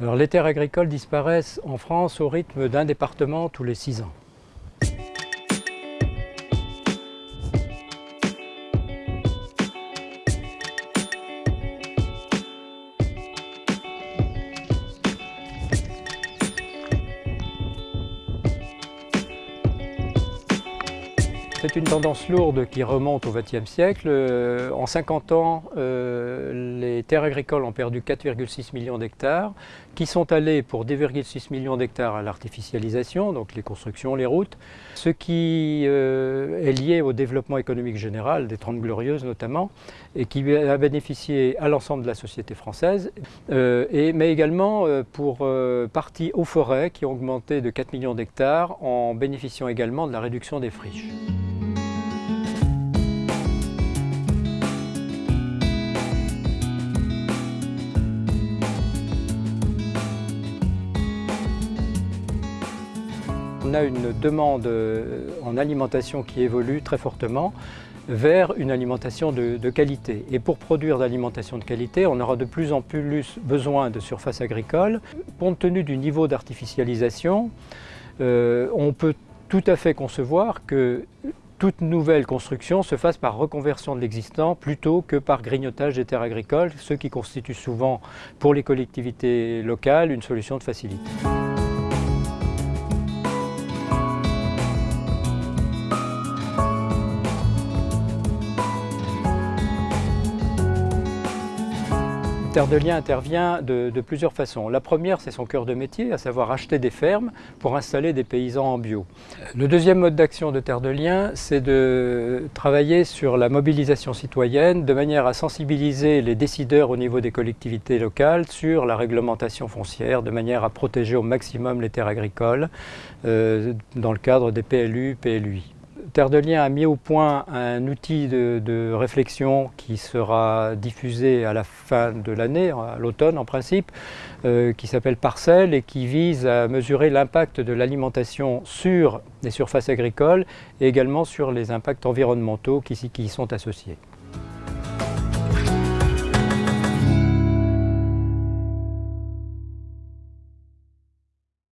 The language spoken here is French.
Alors, les terres agricoles disparaissent en France au rythme d'un département tous les six ans. C'est une tendance lourde qui remonte au XXe siècle. Euh, en 50 ans, euh, les terres agricoles ont perdu 4,6 millions d'hectares, qui sont allés pour 2,6 millions d'hectares à l'artificialisation, donc les constructions, les routes, ce qui euh, est lié au développement économique général, des Trente Glorieuses notamment, et qui a bénéficié à l'ensemble de la société française, mais également pour partie aux forêts qui ont augmenté de 4 millions d'hectares en bénéficiant également de la réduction des friches. On a une demande euh, en alimentation qui évolue très fortement vers une alimentation de, qualité. Et pour produire de l'alimentation de qualité, on aura de plus en plus besoin de surfaces agricoles. Compte tenu du niveau d'artificialisation, euh, on peut tout à fait concevoir que toute nouvelle construction se fasse par reconversion de l'existant plutôt que par grignotage des terres agricoles, ce qui constitue souvent pour les collectivités locales une solution de facilité. Terre de Liens intervient de, plusieurs façons. La première, c'est son cœur de métier, à savoir acheter des fermes pour installer des paysans en bio. Le deuxième mode d'action de Terre de Liens, c'est de travailler sur la mobilisation citoyenne de manière à sensibiliser les décideurs au niveau des collectivités locales sur la réglementation foncière, de manière à protéger au maximum les terres agricoles euh, dans le cadre des PLU, PLUI. Terre de Liens a mis au point un outil de, réflexion qui sera diffusé à la fin de l'année, à l'automne en principe, euh, qui s'appelle Parcelle et qui vise à mesurer l'impact de l'alimentation sur les surfaces agricoles et également sur les impacts environnementaux qui, qui y sont associés.